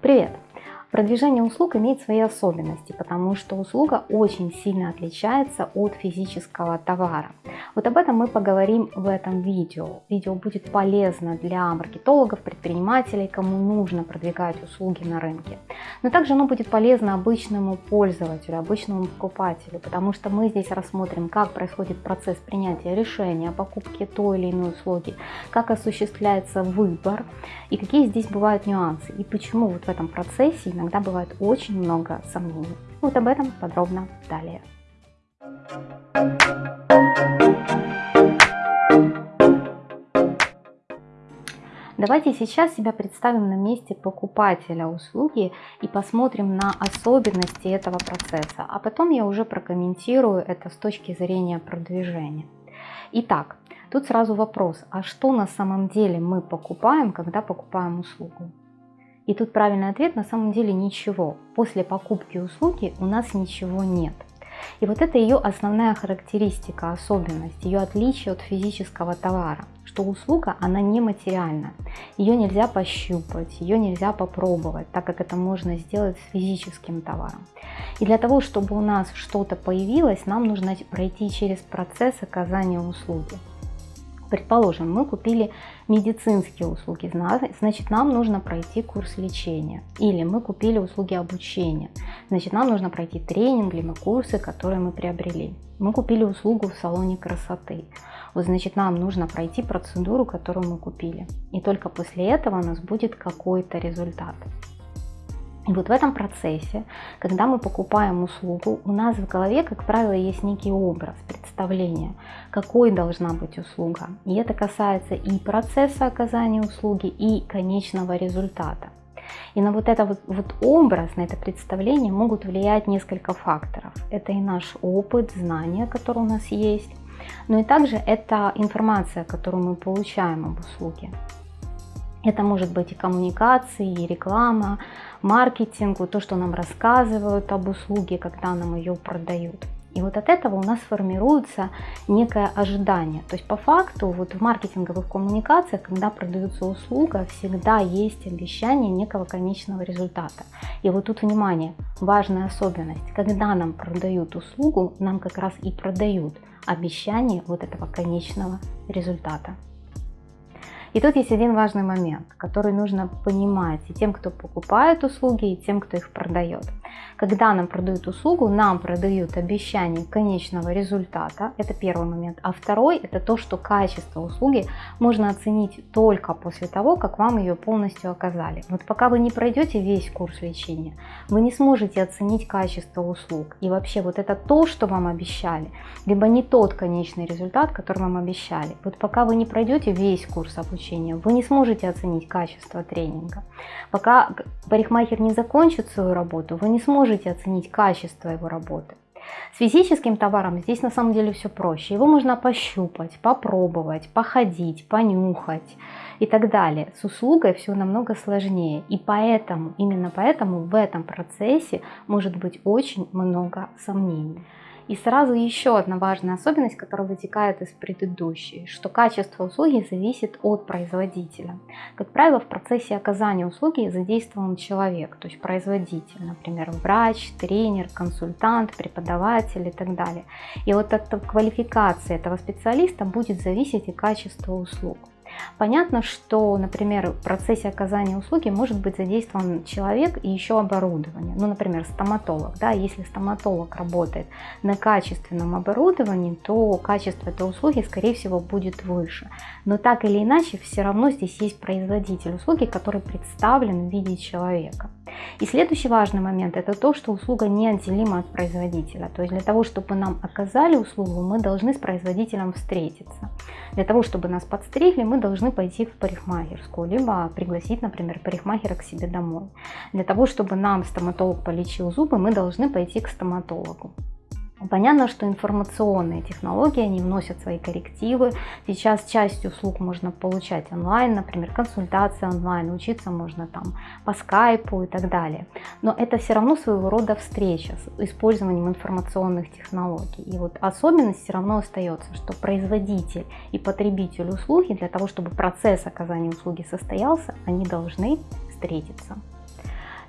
Привет! Продвижение услуг имеет свои особенности, потому что услуга очень сильно отличается от физического товара. Вот об этом мы поговорим в этом видео. Видео будет полезно для маркетологов, предпринимателей, кому нужно продвигать услуги на рынке. Но также оно будет полезно обычному пользователю, обычному покупателю, потому что мы здесь рассмотрим, как происходит процесс принятия решения о покупке той или иной услуги, как осуществляется выбор и какие здесь бывают нюансы, и почему вот в этом процессе иногда бывает очень много сомнений. Вот об этом подробно далее. Давайте сейчас себя представим на месте покупателя услуги и посмотрим на особенности этого процесса, а потом я уже прокомментирую это с точки зрения продвижения. Итак, тут сразу вопрос, а что на самом деле мы покупаем, когда покупаем услугу? И тут правильный ответ на самом деле ничего. После покупки услуги у нас ничего нет. И вот это ее основная характеристика, особенность, ее отличие от физического товара, что услуга, она нематериальна. Ее нельзя пощупать, ее нельзя попробовать, так как это можно сделать с физическим товаром. И для того, чтобы у нас что-то появилось, нам нужно пройти через процесс оказания услуги. Предположим, мы купили медицинские услуги, значит нам нужно пройти курс лечения. Или мы купили услуги обучения, значит нам нужно пройти тренинг, либо курсы, которые мы приобрели. Мы купили услугу в салоне красоты, вот значит нам нужно пройти процедуру, которую мы купили. И только после этого у нас будет какой-то результат. И вот в этом процессе, когда мы покупаем услугу, у нас в голове, как правило, есть некий образ, представление, какой должна быть услуга. И это касается и процесса оказания услуги, и конечного результата. И на вот это вот, вот образ, на это представление могут влиять несколько факторов. Это и наш опыт, знания, которые у нас есть, но и также это информация, которую мы получаем об услуге. Это может быть и коммуникации, и реклама, маркетинг, вот то, что нам рассказывают об услуге, когда нам ее продают. И вот от этого у нас формируется некое ожидание. То есть по факту вот в маркетинговых коммуникациях, когда продается услуга, всегда есть обещание некого конечного результата. И вот тут внимание, важная особенность. Когда нам продают услугу, нам как раз и продают обещание вот этого конечного результата. И тут есть один важный момент, который нужно понимать и тем, кто покупает услуги, и тем, кто их продает. Когда нам продают услугу, нам продают обещание конечного результата, это первый момент. А второй, это то, что качество услуги можно оценить только после того, как вам ее полностью оказали. Вот пока вы не пройдете весь курс лечения, вы не сможете оценить качество услуг. И вообще вот это то, что вам обещали, либо не тот конечный результат, который вам обещали. Вот пока вы не пройдете весь курс обучения, обучения, вы не сможете оценить качество тренинга. Пока парикмахер не закончит свою работу, вы не сможете оценить качество его работы. С физическим товаром здесь на самом деле все проще. Его можно пощупать, попробовать, походить, понюхать и так далее. С услугой все намного сложнее. И поэтому, именно поэтому в этом процессе может быть очень много сомнений. И сразу еще одна важная особенность, которая вытекает из предыдущей, что качество услуги зависит от производителя. Как правило, в процессе оказания услуги задействован человек, то есть производитель, например, врач, тренер, консультант, преподаватель и так далее. И вот от квалификации этого специалиста будет зависеть и качество услуг. Понятно, что, например, в процессе оказания услуги может быть задействован человек и еще оборудование. Ну, например, стоматолог. Да, если стоматолог работает на качественном оборудовании, то качество этой услуги, скорее всего, будет выше. Но так или иначе, все равно здесь есть производитель услуги, который представлен в виде человека. И следующий важный момент – это то, что услуга неотделима от производителя. То есть для того, чтобы нам оказали услугу, мы должны с производителем встретиться. Для того, чтобы нас подстригли, мы должны пойти в парикмахерскую, либо пригласить, например, парикмахера к себе домой. Для того, чтобы нам стоматолог полечил зубы, мы должны пойти к стоматологу. Понятно, что информационные технологии, они вносят свои коррективы. Сейчас часть услуг можно получать онлайн, например, консультации онлайн, учиться можно там по скайпу и так далее. Но это все равно своего рода встреча с использованием информационных технологий. И вот особенность все равно остается, что производитель и потребитель услуги, для того, чтобы процесс оказания услуги состоялся, они должны встретиться.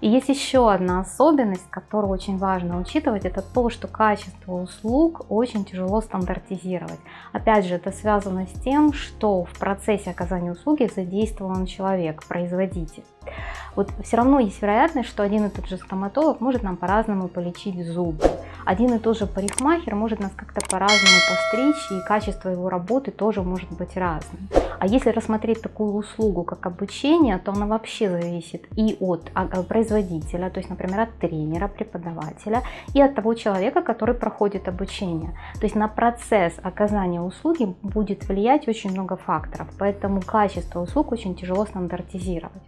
И есть еще одна особенность, которую очень важно учитывать, это то, что качество услуг очень тяжело стандартизировать. Опять же, это связано с тем, что в процессе оказания услуги задействован человек, производитель. Вот все равно есть вероятность, что один и тот же стоматолог может нам по-разному полечить зубы. Один и тот же парикмахер может нас как-то по-разному постричь, и качество его работы тоже может быть разным. А если рассмотреть такую услугу, как обучение, то она вообще зависит и от а, а, производителя, то есть, например, от тренера, преподавателя, и от того человека, который проходит обучение. То есть на процесс оказания услуги будет влиять очень много факторов, поэтому качество услуг очень тяжело стандартизировать.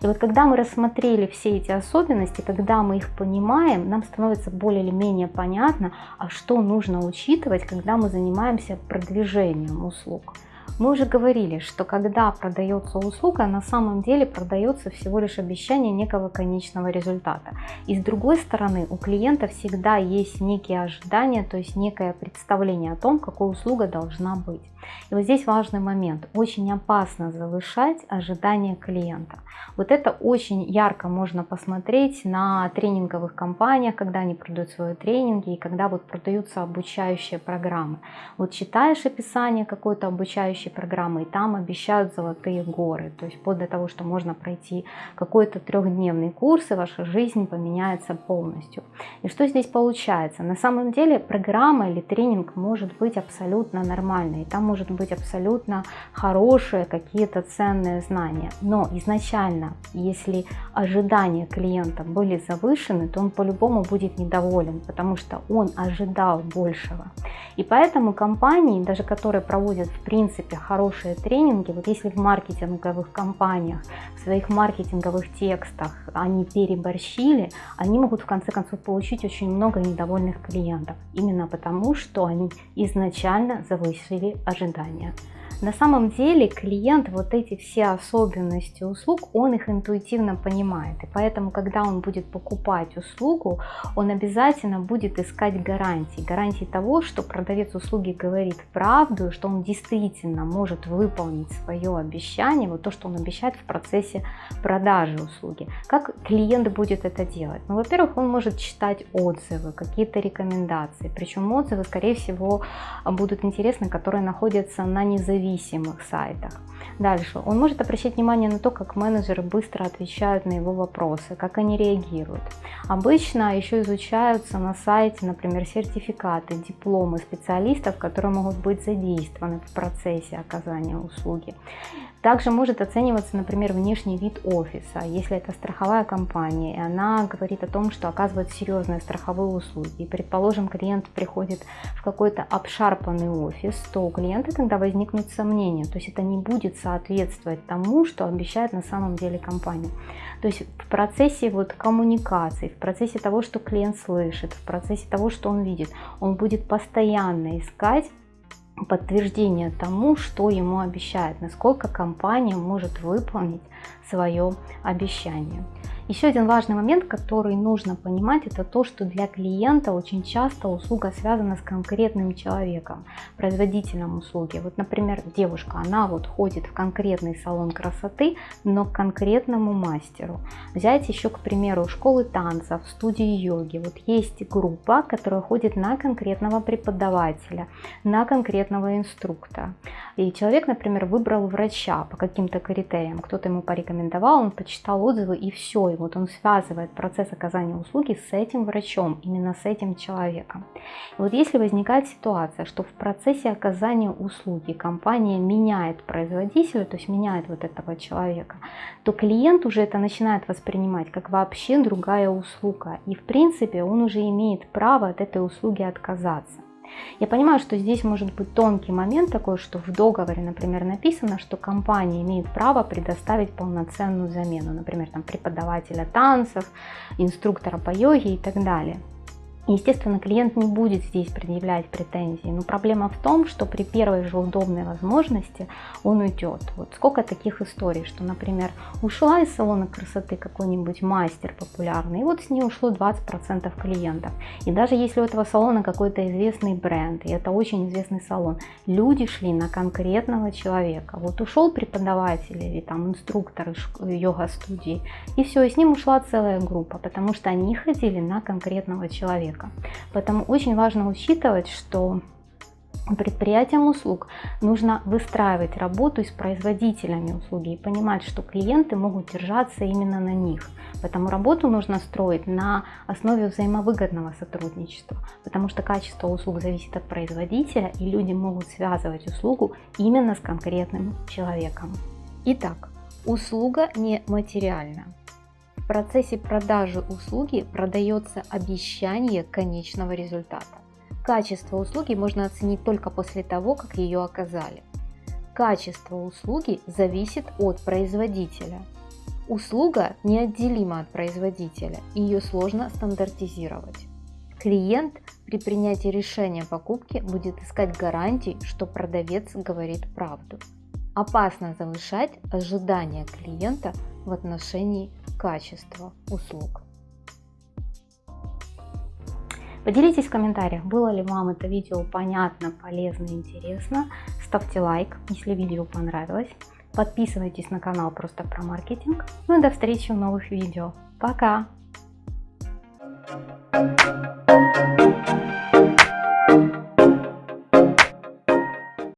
И вот когда мы рассмотрели все эти особенности, когда мы их понимаем, нам становится более или менее понятно, а что нужно учитывать, когда мы занимаемся продвижением услуг. Мы уже говорили, что когда продается услуга, на самом деле продается всего лишь обещание некого конечного результата. И с другой стороны, у клиента всегда есть некие ожидания, то есть некое представление о том, какой услуга должна быть. И вот здесь важный момент. Очень опасно завышать ожидания клиента. Вот это очень ярко можно посмотреть на тренинговых компаниях, когда они продают свои тренинги и когда вот продаются обучающие программы. Вот читаешь описание какой-то обучающей обучающей программы, и там обещают золотые горы. То есть вплоть до того, что можно пройти какой-то трехдневный курс, и ваша жизнь поменяется полностью. И что здесь получается? На самом деле программа или тренинг может быть абсолютно нормальной, там может быть абсолютно хорошие какие-то ценные знания. Но изначально, если ожидания клиента были завышены, то он по-любому будет недоволен, потому что он ожидал большего. И поэтому компании, даже которые проводят в принципе хорошие тренинги, вот если в маркетинговых компаниях, в своих маркетинговых текстах они переборщили, они могут в конце концов получить очень много недовольных клиентов. Именно потому, что они изначально завысили ожидания. На самом деле клиент вот эти все особенности услуг, он их интуитивно понимает. И поэтому, когда он будет покупать услугу, он обязательно будет искать гарантии. Гарантии того, что продавец услуги говорит правду, что он действительно может выполнить свое обещание, вот то, что он обещает в процессе продажи услуги. Как клиент будет это делать? Ну, во-первых, он может читать отзывы, какие-то рекомендации. Причем отзывы, скорее всего, будут интересны, которые находятся на независимом независимых сайтах. Дальше, он может обращать внимание на то, как менеджеры быстро отвечают на его вопросы, как они реагируют. Обычно еще изучаются на сайте, например, сертификаты, дипломы специалистов, которые могут быть задействованы в процессе оказания услуги. Также может оцениваться, например, внешний вид офиса, если это страховая компания, и она говорит о том, что оказывает серьезные страховые услуги. И, предположим, клиент приходит в какой-то обшарпанный офис, то у клиента тогда возникнут сомнения, то есть это не будет соответствовать тому, что обещает на самом деле компания. То есть в процессе вот коммуникации, в процессе того, что клиент слышит, в процессе того, что он видит, он будет постоянно искать подтверждение тому, что ему обещают, насколько компания может выполнить свое обещание. Еще один важный момент, который нужно понимать, это то, что для клиента очень часто услуга связана с конкретным человеком, производителем услуги. Вот, например, девушка, она вот ходит в конкретный салон красоты, но к конкретному мастеру. Взять еще, к примеру, школы танцев, студии йоги. Вот есть группа, которая ходит на конкретного преподавателя, на конкретного инструктора. И человек, например, выбрал врача по каким-то критериям, кто-то ему порекомендовал, он почитал отзывы и все, вот он связывает процесс оказания услуги с этим врачом, именно с этим человеком. И вот если возникает ситуация, что в процессе оказания услуги компания меняет производителя, то есть меняет вот этого человека, то клиент уже это начинает воспринимать как вообще другая услуга. И в принципе он уже имеет право от этой услуги отказаться. Я понимаю, что здесь может быть тонкий момент такой, что в договоре, например, написано, что компания имеет право предоставить полноценную замену, например, там, преподавателя танцев, инструктора по йоге и так далее. Естественно, клиент не будет здесь предъявлять претензии, но проблема в том, что при первой же удобной возможности он уйдет. Вот сколько таких историй, что, например, ушла из салона красоты какой-нибудь мастер популярный, и вот с ней ушло 20% клиентов. И даже если у этого салона какой-то известный бренд, и это очень известный салон, люди шли на конкретного человека. Вот ушел преподаватель или там инструктор йога-студии, и все, и с ним ушла целая группа, потому что они ходили на конкретного человека человека. Поэтому очень важно учитывать, что предприятиям услуг нужно выстраивать работу с производителями услуги и понимать, что клиенты могут держаться именно на них. Поэтому работу нужно строить на основе взаимовыгодного сотрудничества, потому что качество услуг зависит от производителя, и люди могут связывать услугу именно с конкретным человеком. Итак, услуга не материальна процессе продажи услуги продается обещание конечного результата. Качество услуги можно оценить только после того, как ее оказали. Качество услуги зависит от производителя. Услуга неотделима от производителя, и ее сложно стандартизировать. Клиент при принятии решения покупки будет искать гарантии, что продавец говорит правду. Опасно завышать ожидания клиента в отношении качества услуг. Поделитесь в комментариях, было ли вам это видео понятно, полезно, интересно. Ставьте лайк, если видео понравилось. Подписывайтесь на канал просто про маркетинг. Ну и до встречи в новых видео. Пока!